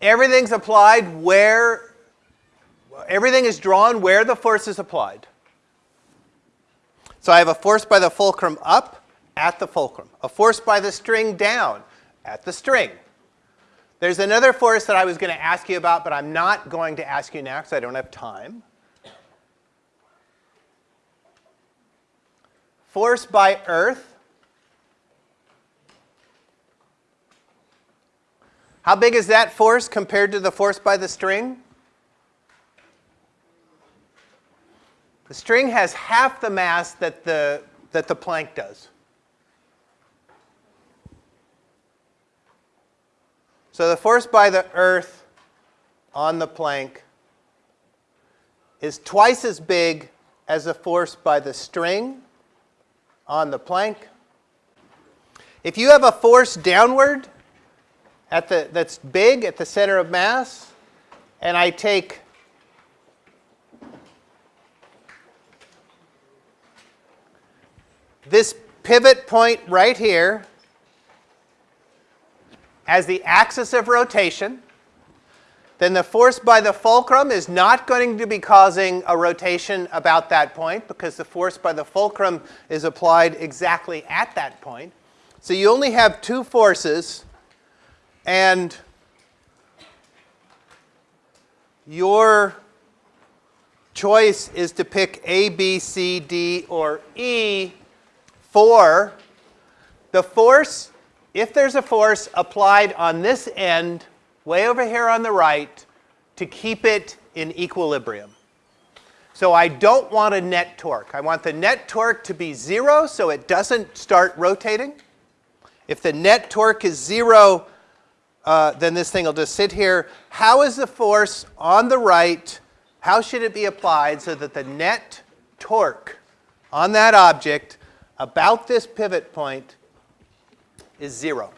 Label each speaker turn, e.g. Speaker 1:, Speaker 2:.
Speaker 1: everything's applied where, everything is drawn where the force is applied. So I have a force by the fulcrum up at the fulcrum, a force by the string down at the string. There's another force that I was going to ask you about, but I'm not going to ask you now because I don't have time. Force by earth. How big is that force compared to the force by the string? The string has half the mass that the, that the plank does. So the force by the earth on the plank is twice as big as the force by the string on the plank. If you have a force downward at the, that's big at the center of mass, and I take this pivot point right here, as the axis of rotation, then the force by the fulcrum is not going to be causing a rotation about that point because the force by the fulcrum is applied exactly at that point. So you only have two forces and your choice is to pick A, B, C, D, or E for the force if there's a force applied on this end, way over here on the right, to keep it in equilibrium. So I don't want a net torque. I want the net torque to be zero so it doesn't start rotating. If the net torque is zero, uh, then this thing will just sit here. How is the force on the right, how should it be applied so that the net torque on that object about this pivot point is 0.